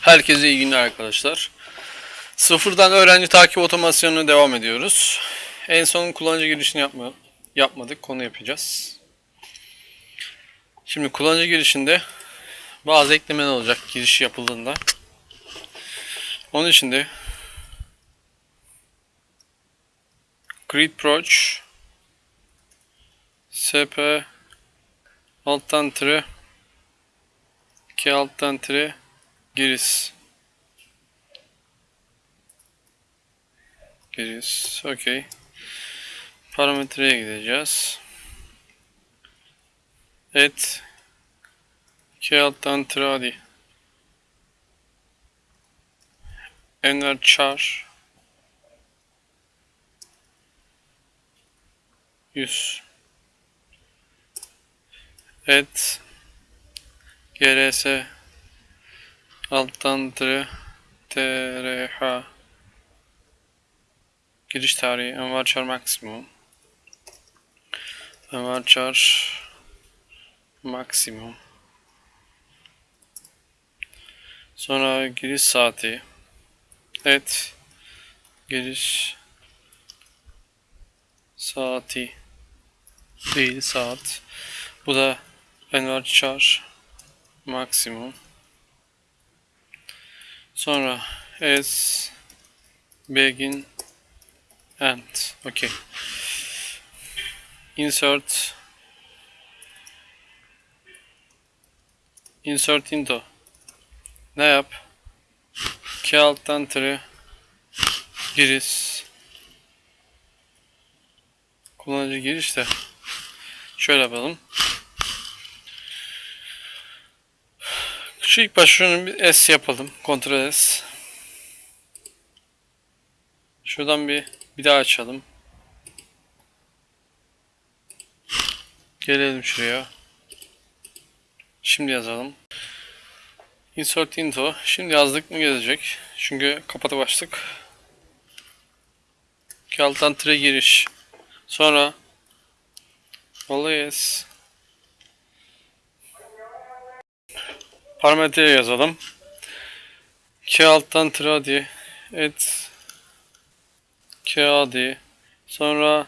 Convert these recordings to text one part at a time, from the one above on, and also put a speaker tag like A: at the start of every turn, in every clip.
A: Herkese iyi günler arkadaşlar. Sıfırdan öğrenci takip otomasyonuna devam ediyoruz. En son kullanıcı girişini yapma, yapmadık. Konu yapacağız. Şimdi kullanıcı girişinde bazı eklemeler olacak giriş yapıldığında. Onun için de Grid Approach SP alttan tire K alttan tire giriş. Giriş okey. Parametreye gideceğiz. Et. K alttan tire hadi Enver char 100 et. GRS alttan tire TRH giriş tarihi Envar Çar maksimum. Envar Çar maksimum. Sonra giriş saati. Et giriş saati değil saat. Bu da Enver Çar maksimum sonra as begin end okay. İnsert insert into. Ne yap? K alttan tire giriş. Kullanıcı giriş de şöyle yapalım Şu ilk baş şunun bir S yapalım. Ctrl S. Şuradan bir bir daha açalım. Gelelim şuraya. Şimdi yazalım. Insert into. Şimdi yazdık mı gelecek. Çünkü kapatıp açtık. İki alttan tire giriş. Sonra Always parametre yazalım. K alttan tradi et. Kağıdı sonra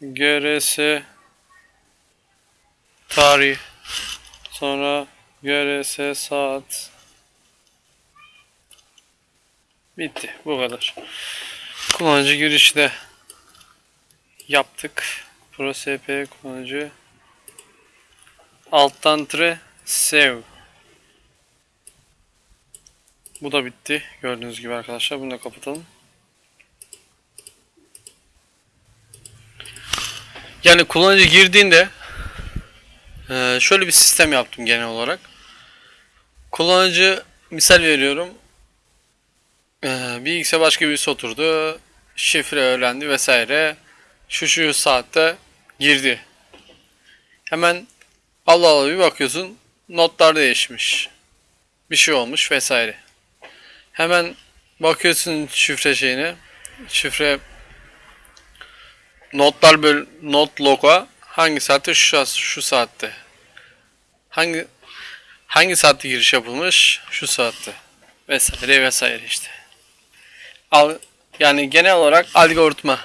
A: grs tarih sonra grs saat. Bitti. Bu kadar. Kullanıcı girişi de yaptık. Pro sp kullanıcı. Alttan tre save bu da bitti. Gördüğünüz gibi arkadaşlar. Bunu da kapatalım. Yani kullanıcı girdiğinde e, şöyle bir sistem yaptım genel olarak. Kullanıcı misal veriyorum. e, Bilgisayar başka birisi oturdu. Şifre öğrendi vesaire. Şu şu saatte girdi. Hemen Allah Allah bir bakıyorsun notlar değişmiş. Bir şey olmuş vesaire. Hemen bakıyorsun şifre şeyine. Şifre notlar böl not loga hangi saatte şu şu saatte. Hangi hangi saatte giriş yapılmış? Şu saatte. Vesaire vesaire işte. Al, yani genel olarak algoritma.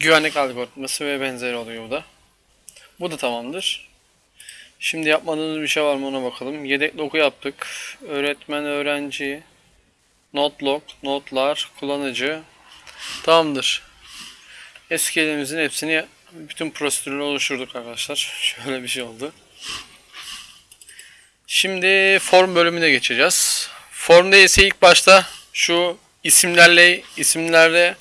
A: Güvenlik algoritması ve benzeri oluyor bu da. Bu da tamamdır. Şimdi yapmadığımız bir şey var mı ona bakalım. Yedek logu yaptık. Öğretmen, öğrenci, not log, notlar, kullanıcı. Tamamdır. SQL'imizin hepsini bütün prosedürleri oluşturduk arkadaşlar. Şöyle bir şey oldu. Şimdi form bölümüne geçeceğiz. Formda ise ilk başta şu isimlerle isimlerle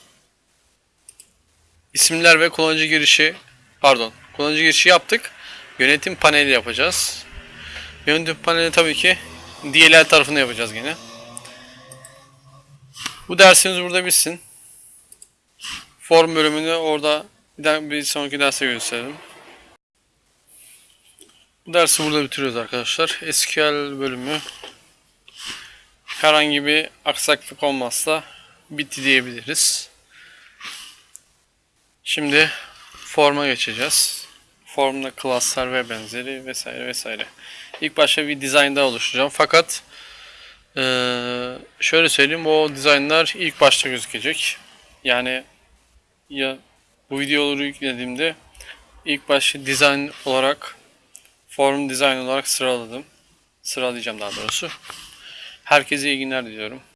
A: isimler ve kullanıcı girişi pardon kullanıcı girişi yaptık. Yönetim paneli yapacağız. Yönetim paneli tabii ki DLL tarafını yapacağız gene. Bu dersimiz burada bitsin. Form bölümünü orada bir, sonraki derse gösterelim. Bu dersi burada bitiriyoruz arkadaşlar. SQL bölümü herhangi bir aksaklık olmazsa bitti diyebiliriz. Şimdi forma geçeceğiz. Formda klaslar ve benzeri vesaire vesaire. İlk başta bir dizayn daha oluşturacağım. Fakat eee, şöyle söyleyeyim o dizaynlar ilk başta gözükecek. Yani ya bu videoları yüklediğimde ilk başta dizayn olarak form dizayn olarak sıraladım. Sıralayacağım daha doğrusu. Herkese iyi günler diliyorum.